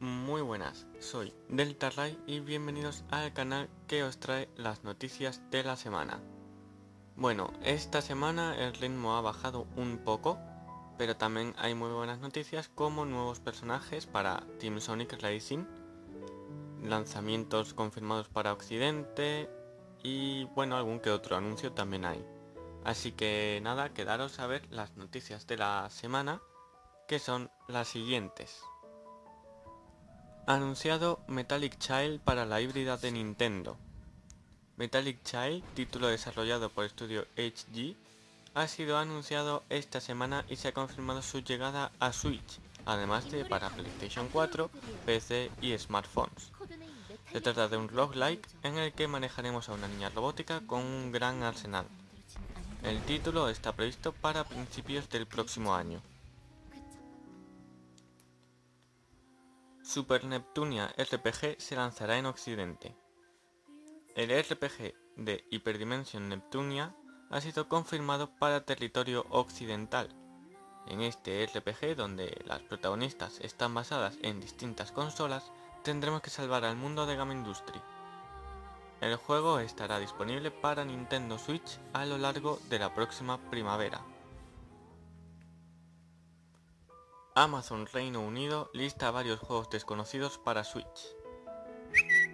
Muy buenas, soy Delta Ray y bienvenidos al canal que os trae las noticias de la semana. Bueno, esta semana el ritmo ha bajado un poco, pero también hay muy buenas noticias como nuevos personajes para Team Sonic Racing, lanzamientos confirmados para Occidente y bueno, algún que otro anuncio también hay. Así que nada, quedaros a ver las noticias de la semana, que son las siguientes. Anunciado Metallic Child para la híbrida de Nintendo. Metallic Child, título desarrollado por estudio HG, ha sido anunciado esta semana y se ha confirmado su llegada a Switch, además de para PlayStation 4, PC y smartphones. Se trata de un roguelike en el que manejaremos a una niña robótica con un gran arsenal. El título está previsto para principios del próximo año. Super Neptunia RPG se lanzará en Occidente. El RPG de Hyperdimension Neptunia ha sido confirmado para territorio occidental. En este RPG, donde las protagonistas están basadas en distintas consolas, tendremos que salvar al mundo de Game Industry. El juego estará disponible para Nintendo Switch a lo largo de la próxima primavera. Amazon Reino Unido lista varios juegos desconocidos para Switch.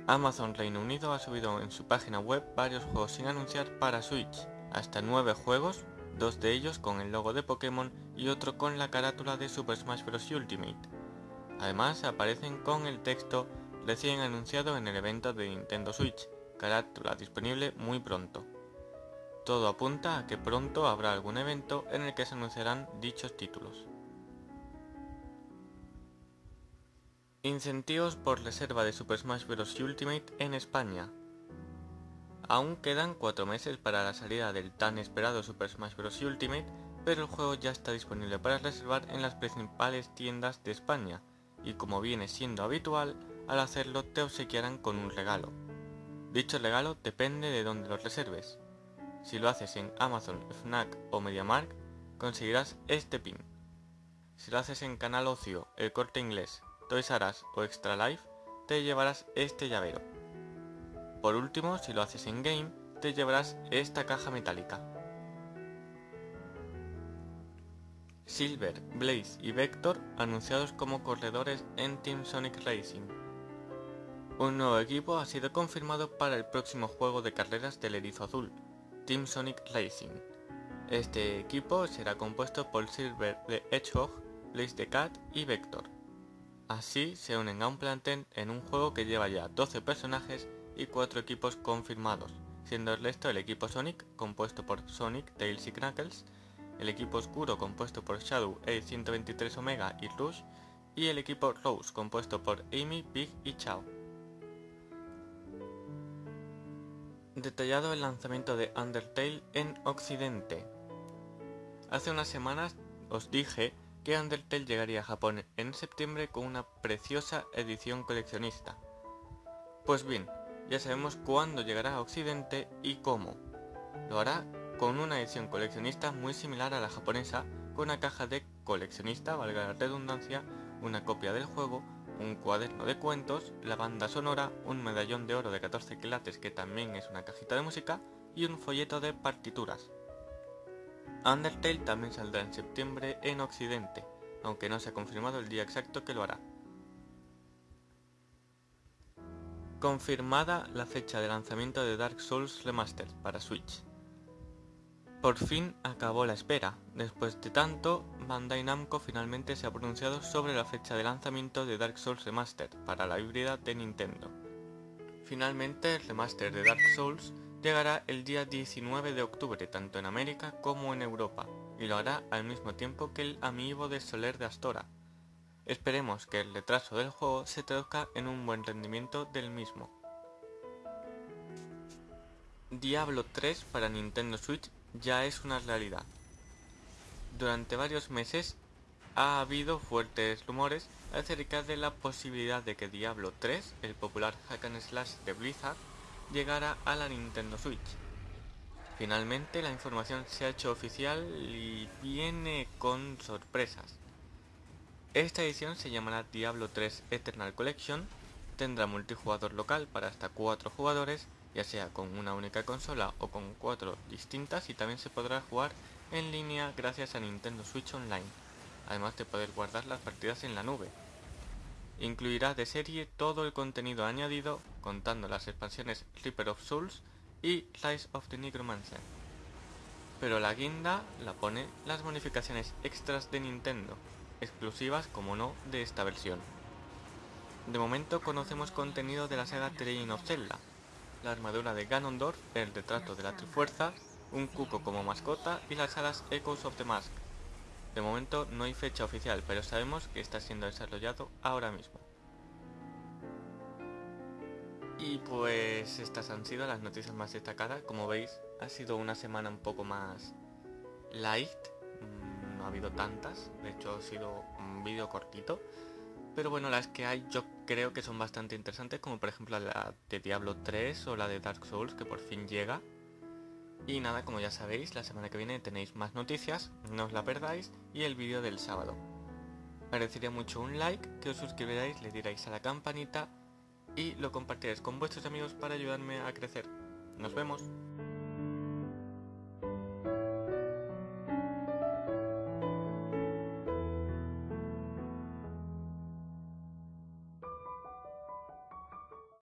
Amazon Reino Unido ha subido en su página web varios juegos sin anunciar para Switch, hasta 9 juegos, dos de ellos con el logo de Pokémon y otro con la carátula de Super Smash Bros. Ultimate. Además aparecen con el texto recién anunciado en el evento de Nintendo Switch, carátula disponible muy pronto. Todo apunta a que pronto habrá algún evento en el que se anunciarán dichos títulos. Incentivos por reserva de Super Smash Bros. Ultimate en España. Aún quedan 4 meses para la salida del tan esperado Super Smash Bros. Ultimate, pero el juego ya está disponible para reservar en las principales tiendas de España, y como viene siendo habitual, al hacerlo te obsequiarán con un regalo. Dicho regalo depende de dónde lo reserves. Si lo haces en Amazon, Fnac o MediaMark, conseguirás este pin. Si lo haces en Canal Ocio, El Corte Inglés, Toys R o Extra Life, te llevarás este llavero. Por último, si lo haces en Game, te llevarás esta caja metálica. Silver, Blaze y Vector anunciados como corredores en Team Sonic Racing. Un nuevo equipo ha sido confirmado para el próximo juego de carreras del erizo azul, Team Sonic Racing. Este equipo será compuesto por Silver de Hedgehog, Blaze the Cat y Vector. Así se unen a un plantel en un juego que lleva ya 12 personajes y 4 equipos confirmados, siendo el resto el equipo Sonic, compuesto por Sonic, Tails y Knuckles, el equipo Oscuro, compuesto por Shadow, A123 Omega y Rush, y el equipo Rose, compuesto por Amy, Big y Chao. Detallado el lanzamiento de Undertale en Occidente. Hace unas semanas os dije que Undertale llegaría a Japón en septiembre con una preciosa edición coleccionista. Pues bien, ya sabemos cuándo llegará a Occidente y cómo. Lo hará con una edición coleccionista muy similar a la japonesa, con una caja de coleccionista, valga la redundancia, una copia del juego, un cuaderno de cuentos, la banda sonora, un medallón de oro de 14 quilates que también es una cajita de música y un folleto de partituras. Undertale también saldrá en septiembre en Occidente, aunque no se ha confirmado el día exacto que lo hará. Confirmada la fecha de lanzamiento de Dark Souls Remastered para Switch. Por fin acabó la espera. Después de tanto, Bandai Namco finalmente se ha pronunciado sobre la fecha de lanzamiento de Dark Souls Remastered para la híbrida de Nintendo. Finalmente, el remaster de Dark Souls llegará el día 19 de octubre tanto en América como en Europa, y lo hará al mismo tiempo que el amiibo de Soler de Astora. Esperemos que el retraso del juego se traduzca en un buen rendimiento del mismo. Diablo 3 para Nintendo Switch ya es una realidad. Durante varios meses ha habido fuertes rumores acerca de la posibilidad de que Diablo 3, el popular hack and slash de Blizzard, llegara a la Nintendo Switch. Finalmente la información se ha hecho oficial y viene con sorpresas. Esta edición se llamará Diablo 3 Eternal Collection, tendrá multijugador local para hasta 4 jugadores, ya sea con una única consola o con 4 distintas y también se podrá jugar en línea gracias a Nintendo Switch Online, además de poder guardar las partidas en la nube. Incluirá de serie todo el contenido añadido, contando las expansiones Reaper of Souls y Rise of the Necromancer. Pero la guinda la pone las bonificaciones extras de Nintendo, exclusivas como no de esta versión. De momento conocemos contenido de la saga Train of Zelda, la armadura de Ganondorf, el retrato de la Trifuerza, un cuco como mascota y las alas Echoes of the Mask. De momento no hay fecha oficial, pero sabemos que está siendo desarrollado ahora mismo. Y pues estas han sido las noticias más destacadas. Como veis, ha sido una semana un poco más light. Mm, no ha habido tantas. De hecho, ha sido un vídeo cortito. Pero bueno, las que hay yo creo que son bastante interesantes, como por ejemplo la de Diablo 3 o la de Dark Souls, que por fin llega. Y nada, como ya sabéis, la semana que viene tenéis más noticias, no os la perdáis, y el vídeo del sábado. Merecería mucho un like, que os suscribiráis, le diráis a la campanita y lo compartiréis con vuestros amigos para ayudarme a crecer. Nos vemos.